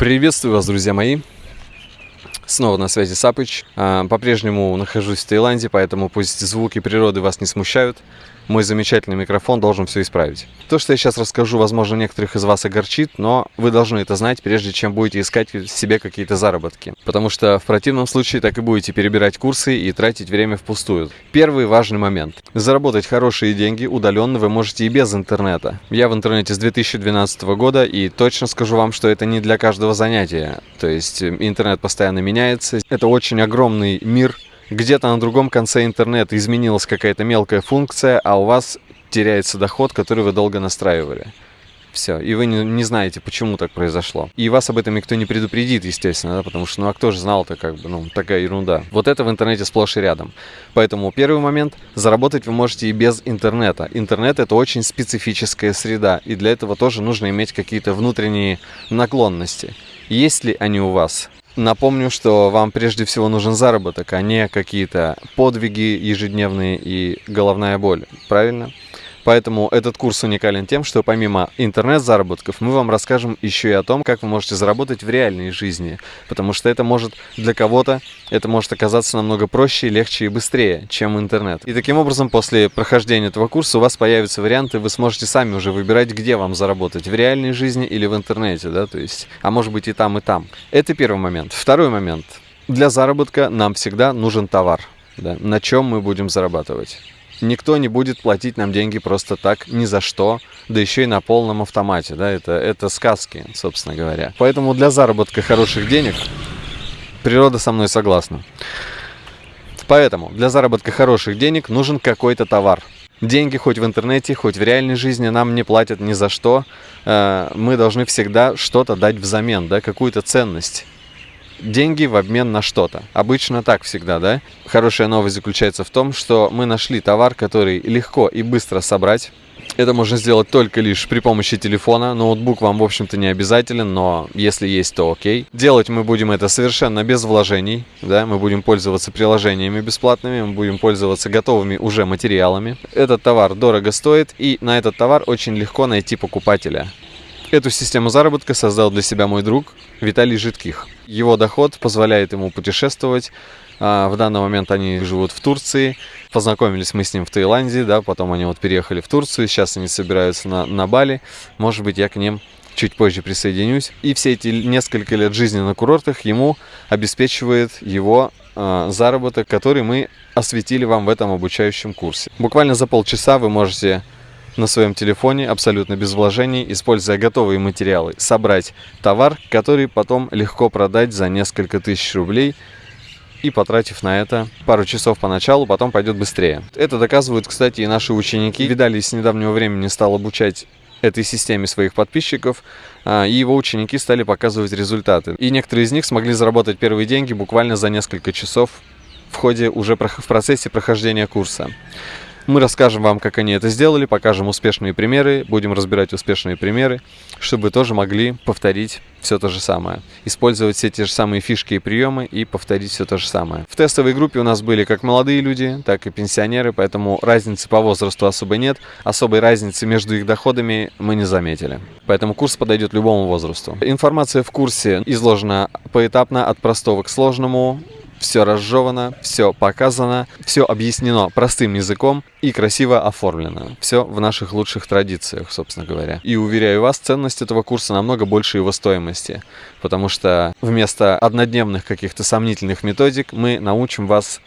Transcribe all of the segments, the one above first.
Приветствую вас, друзья мои! Снова на связи Сапыч. А, по-прежнему нахожусь в Таиланде, поэтому пусть звуки природы вас не смущают мой замечательный микрофон должен все исправить. То, что я сейчас расскажу, возможно, некоторых из вас огорчит, но вы должны это знать, прежде чем будете искать себе какие-то заработки. Потому что в противном случае так и будете перебирать курсы и тратить время впустую. Первый важный момент. Заработать хорошие деньги удаленно вы можете и без интернета. Я в интернете с 2012 года и точно скажу вам, что это не для каждого занятия. То есть э, интернет постоянно меняется. Это очень огромный мир, где-то на другом конце интернета изменилась какая-то мелкая функция, а у вас теряется доход, который вы долго настраивали. Все, и вы не, не знаете, почему так произошло. И вас об этом никто не предупредит, естественно, да, потому что, ну а кто же знал-то, как бы, ну, такая ерунда. Вот это в интернете сплошь и рядом. Поэтому первый момент, заработать вы можете и без интернета. Интернет это очень специфическая среда, и для этого тоже нужно иметь какие-то внутренние наклонности. Есть ли они у вас? Напомню, что вам прежде всего нужен заработок, а не какие-то подвиги ежедневные и головная боль. Правильно? Поэтому этот курс уникален тем, что помимо интернет-заработков мы вам расскажем еще и о том, как вы можете заработать в реальной жизни. Потому что это может для кого-то, это может оказаться намного проще, легче и быстрее, чем интернет. И таким образом, после прохождения этого курса у вас появятся варианты, вы сможете сами уже выбирать, где вам заработать, в реальной жизни или в интернете, да, то есть, а может быть и там, и там. Это первый момент. Второй момент. Для заработка нам всегда нужен товар, да, на чем мы будем зарабатывать. Никто не будет платить нам деньги просто так, ни за что, да еще и на полном автомате, да, это, это сказки, собственно говоря. Поэтому для заработка хороших денег природа со мной согласна. Поэтому для заработка хороших денег нужен какой-то товар. Деньги хоть в интернете, хоть в реальной жизни нам не платят ни за что. Э, мы должны всегда что-то дать взамен, да, какую-то ценность деньги в обмен на что-то. Обычно так всегда, да? Хорошая новость заключается в том, что мы нашли товар, который легко и быстро собрать. Это можно сделать только лишь при помощи телефона. Ноутбук вам, в общем-то, не обязателен, но если есть, то окей. Делать мы будем это совершенно без вложений. Да? Мы будем пользоваться приложениями бесплатными, мы будем пользоваться готовыми уже материалами. Этот товар дорого стоит, и на этот товар очень легко найти покупателя. Эту систему заработка создал для себя мой друг Виталий Житких. Его доход позволяет ему путешествовать. А, в данный момент они живут в Турции. Познакомились мы с ним в Таиланде, да, потом они вот переехали в Турцию, сейчас они собираются на, на Бали. Может быть, я к ним чуть позже присоединюсь. И все эти несколько лет жизни на курортах ему обеспечивает его э, заработок, который мы осветили вам в этом обучающем курсе. Буквально за полчаса вы можете на своем телефоне абсолютно без вложений, используя готовые материалы, собрать товар, который потом легко продать за несколько тысяч рублей и потратив на это пару часов поначалу, потом пойдет быстрее. Это доказывают, кстати, и наши ученики. Видали, с недавнего времени стал обучать этой системе своих подписчиков, а, и его ученики стали показывать результаты. И некоторые из них смогли заработать первые деньги буквально за несколько часов в ходе уже в процессе прохождения курса. Мы расскажем вам, как они это сделали, покажем успешные примеры, будем разбирать успешные примеры, чтобы вы тоже могли повторить все то же самое. Использовать все те же самые фишки и приемы и повторить все то же самое. В тестовой группе у нас были как молодые люди, так и пенсионеры, поэтому разницы по возрасту особо нет. Особой разницы между их доходами мы не заметили. Поэтому курс подойдет любому возрасту. Информация в курсе изложена поэтапно от простого к сложному все разжевано, все показано, все объяснено простым языком и красиво оформлено. Все в наших лучших традициях, собственно говоря. И уверяю вас, ценность этого курса намного больше его стоимости, потому что вместо однодневных каких-то сомнительных методик мы научим вас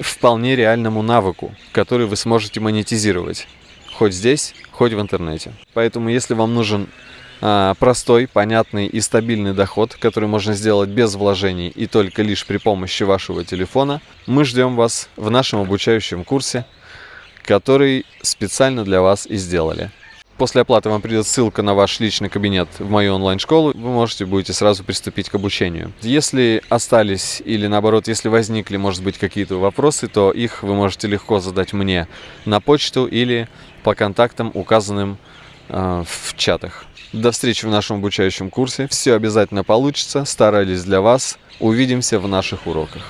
вполне реальному навыку, который вы сможете монетизировать. Хоть здесь, хоть в интернете. Поэтому, если вам нужен простой, понятный и стабильный доход, который можно сделать без вложений и только лишь при помощи вашего телефона, мы ждем вас в нашем обучающем курсе, который специально для вас и сделали. После оплаты вам придет ссылка на ваш личный кабинет в мою онлайн-школу, вы можете будете сразу приступить к обучению. Если остались или наоборот, если возникли, может быть, какие-то вопросы, то их вы можете легко задать мне на почту или по контактам, указанным э, в чатах. До встречи в нашем обучающем курсе. Все обязательно получится. Старались для вас. Увидимся в наших уроках.